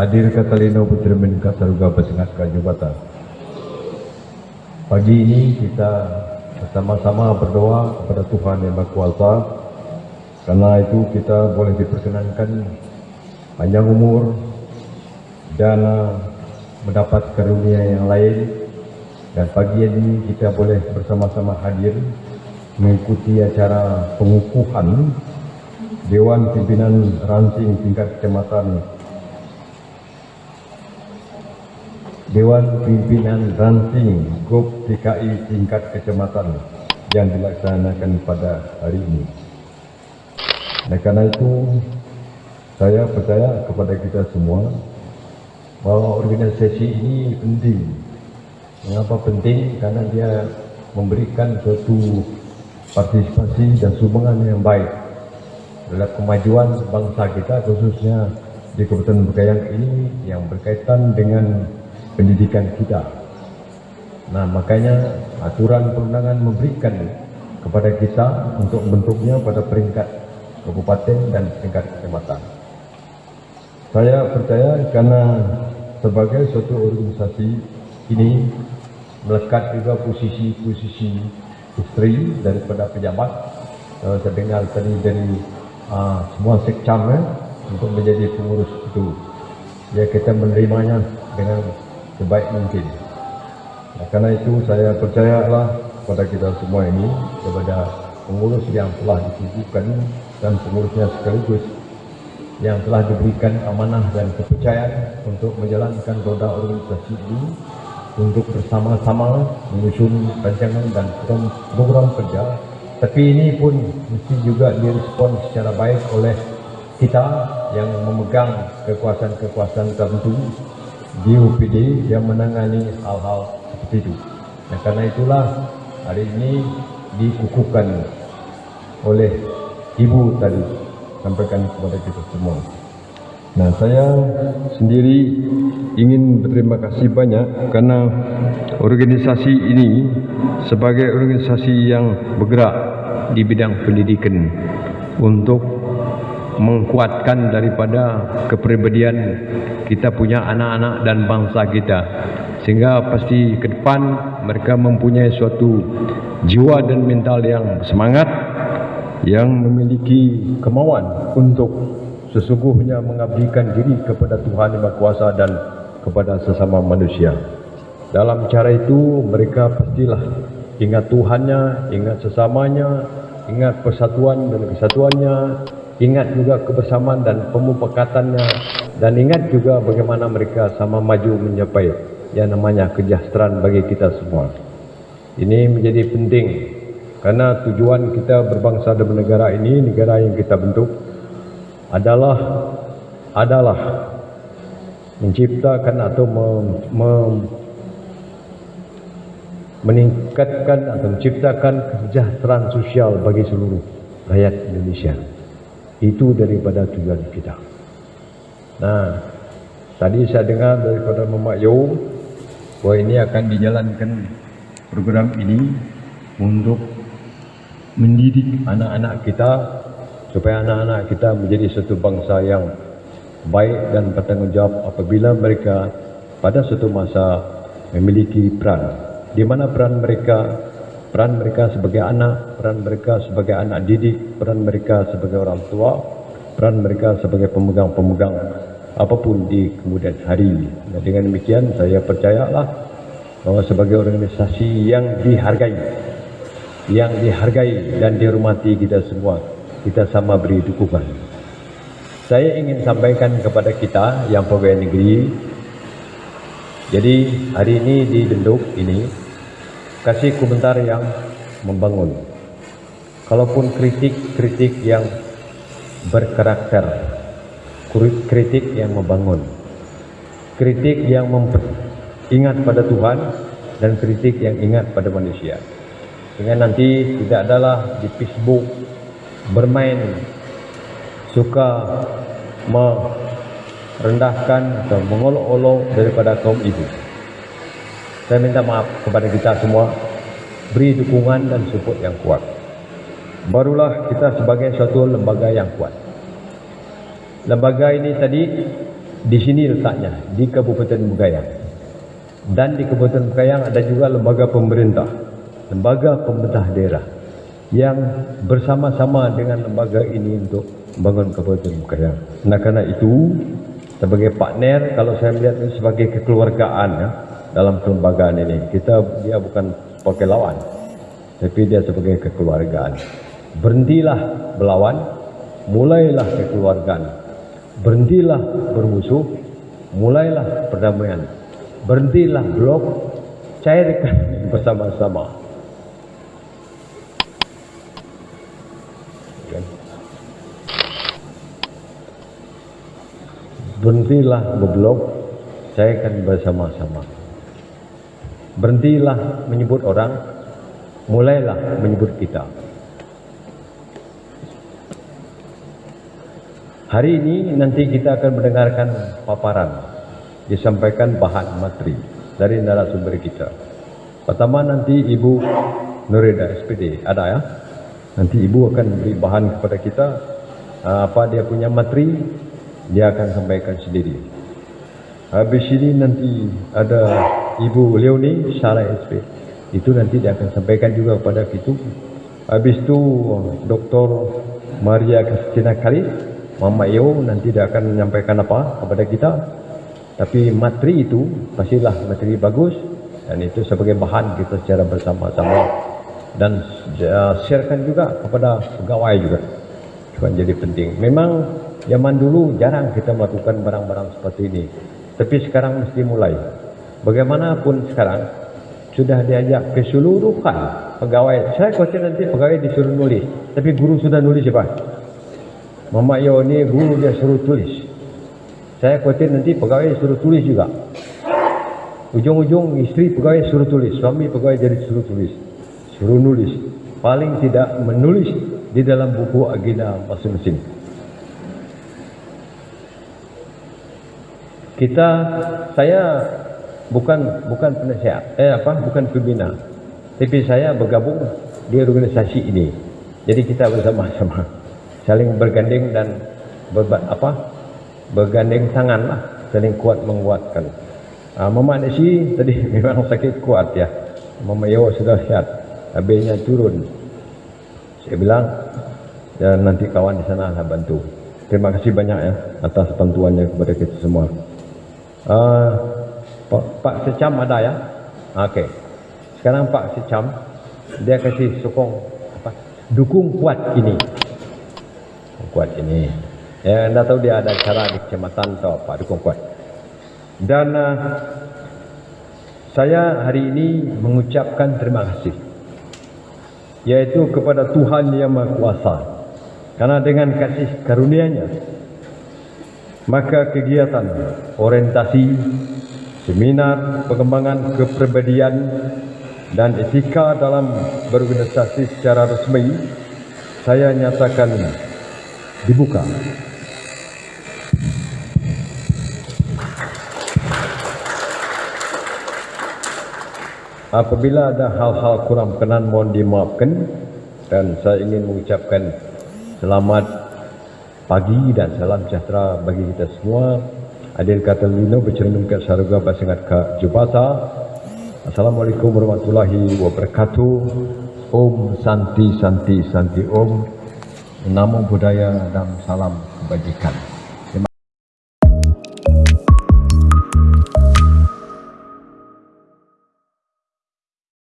Hadir kata Lino Putri Menka Saruga Bersengaskan Jabatan. Pagi ini kita bersama-sama berdoa kepada Tuhan Yang Maha Kuasa. Karena itu kita boleh diperkenankan panjang umur dan uh, mendapat karunia yang lain. Dan pagi ini kita boleh bersama-sama hadir mengikuti acara pengukuhan Dewan Pimpinan Ranting Tingkat Kecamatan Dewan Pimpinan Ranting GOP TKI Tingkat Kecamatan yang dilaksanakan pada hari ini. Dan karena itu, saya percaya kepada kita semua bahawa organisasi ini penting. Mengapa penting? Karena dia memberikan suatu partisipasi dan sumbangan yang baik dalam kemajuan bangsa kita khususnya di Kabupaten Bekayang ini yang berkaitan dengan pendidikan kita. Nah, makanya aturan perundangan memberikan kepada kita untuk bentuknya pada peringkat kabupaten dan peringkat kecamatan. Saya percaya karena sebagai suatu organisasi ini melekat juga posisi-posisi isteri daripada pejabat. Uh, saya dengar tadi dari uh, semua sekcam eh, untuk menjadi pengurus itu. Ya kita menerimanya dengan sebaik mungkin. Nah, karena itu saya percayalah kepada kita semua ini kepada pengurus yang telah dikukuhkan dan pengurusnya sekaligus yang telah diberikan amanah dan kepercayaan untuk menjalankan roda organisasi ini untuk bersama-sama menyusun rancangan dan program kerja tapi ini pun mesti juga direspon secara baik oleh kita yang memegang kekuasaan-kekuasaan tertentu di UPD yang menangani hal-hal seperti itu. Dan karena itulah hari ini dikukuhkan oleh ibu tadi sampaikan kepada kita semua. Nah, saya sendiri ingin berterima kasih banyak karena organisasi ini sebagai organisasi yang bergerak di bidang pendidikan untuk menguatkan daripada kepribadian kita punya anak-anak dan bangsa kita sehingga pasti ke depan mereka mempunyai suatu jiwa dan mental yang semangat yang memiliki kemauan untuk sesungguhnya mengabdikan diri kepada Tuhan Yang Maha Kuasa dan kepada sesama manusia. Dalam cara itu mereka pastilah ingat Tuhannya, ingat sesamanya, ingat persatuan dan kesatuannya, ingat juga kebersamaan dan pemupakatannya dan ingat juga bagaimana mereka sama maju mencapai yang namanya kesejahteraan bagi kita semua. Ini menjadi penting karena tujuan kita berbangsa dan bernegara ini, negara yang kita bentuk adalah adalah menciptakan atau mem, mem, meningkatkan atau menciptakan kesejahteraan sosial bagi seluruh rakyat Indonesia itu daripada tujuan kita. Nah, tadi saya dengar daripada Mamak Yo bahawa ini akan dijalankan program ini untuk mendidik anak-anak kita supaya anak-anak kita menjadi satu bangsa yang baik dan bertanggungjawab apabila mereka pada suatu masa memiliki peran di mana peran mereka peran mereka sebagai anak, peran mereka sebagai anak didik, peran mereka sebagai orang tua, peran mereka sebagai pemegang-pemegang apapun di kemudian hari. Dan dengan demikian saya percayalah bahwa sebagai organisasi yang dihargai, yang dihargai dan dihormati kita semua, kita sama beri dukungan. Saya ingin sampaikan kepada kita yang pegawai negeri, jadi hari ini di Denduk ini kasih komentar yang membangun. Kalaupun kritik-kritik yang berkarakter, kritik yang membangun, kritik yang ingat pada Tuhan dan kritik yang ingat pada manusia. Sehingga nanti tidak adalah di Facebook bermain suka merendahkan atau mengolok-olok daripada kaum ibu. Saya minta maaf kepada kita semua. Beri dukungan dan support yang kuat. Barulah kita sebagai suatu lembaga yang kuat. Lembaga ini tadi di sini letaknya di Kabupaten Bugayang dan di Kabupaten Bugayang ada juga lembaga pemerintah lembaga pemerintah daerah yang bersama-sama dengan lembaga ini untuk membangun Kabupaten Bugayang nah karena itu sebagai partner kalau saya melihat ini sebagai kekeluargaan ya, dalam kelembagaan ini. Kita dia bukan sebagai lawan tapi dia sebagai kekeluargaan. Berhentilah melawan mulailah kekeluargaan. Berhentilah bermusuh mulailah perdamaian. Berhentilah blok cairkan bersama-sama. Berhentilah ngeblok cairkan bersama-sama berhentilah menyebut orang mulailah menyebut kita. Hari ini nanti kita akan mendengarkan paparan disampaikan bahan materi dari narasumber kita. Pertama nanti Ibu Nurida SPD ada ya? Nanti Ibu akan beri bahan kepada kita apa dia punya materi dia akan sampaikan sendiri. Habis ini nanti ada Ibu Leonie Sarah SP itu nanti dia akan sampaikan juga kepada kita habis itu Dr. Maria Kristina Kali Mama Yo nanti dia akan menyampaikan apa kepada kita. Tapi materi itu pastilah materi bagus. Dan itu sebagai bahan kita secara bersama-sama. Dan sharekan juga kepada pegawai juga. Juga jadi penting. Memang zaman dulu jarang kita melakukan barang-barang seperti ini. Tapi sekarang mesti mulai bagaimanapun sekarang sudah diajak keseluruhan pegawai saya khawatir nanti pegawai disuruh nulis. Tapi guru sudah nulis apa Mama Yo ni guru dia suruh tulis. Saya khawatir nanti pegawai suruh tulis juga. Ujung-ujung istri pegawai suruh tulis suami pegawai jadi suruh tulis. Suruh nulis. Paling tidak menulis di dalam buku agenda masing-masing. Kita saya bukan bukan penasihat. Eh apa? Bukan pembina. Tapi saya bergabung di organisasi ini. Jadi kita bersama-sama. Saling bergandeng dan berbat apa? Bergandeng tangan lah. Saling kuat menguatkan uh, Mama Nasi tadi memang sakit kuat ya. Mama Yo sudah lihat habisnya turun. Saya bilang dan nanti kawan di sana lah bantu. Terima kasih banyak ya atas bantuannya kepada kita semua. Uh, Pak, Secam ada ya? Okey. Sekarang Pak Secam dia kasih sokong apa? Dukung kuat ini. Kuat ini. Ya, anda tahu dia ada cara di kecamatan atau apa dukung kuat. Dan uh, saya hari ini mengucapkan terima kasih yaitu kepada Tuhan yang Maha Kuasa karena dengan kasih karunia-Nya maka kegiatan orientasi seminar pengembangan kepribadian dan etika dalam berorganisasi secara resmi saya nyatakan dibuka. Apabila ada hal-hal kurang berkenan mohon dimaafkan dan saya ingin mengucapkan selamat pagi dan salam sejahtera bagi kita semua. Adil kata lino bercermin ke syarga basingat ke jubata. Assalamualaikum warahmatullahi wabarakatuh. Om Santi Santi Santi Om. Namo Buddhaya dan salam kebajikan.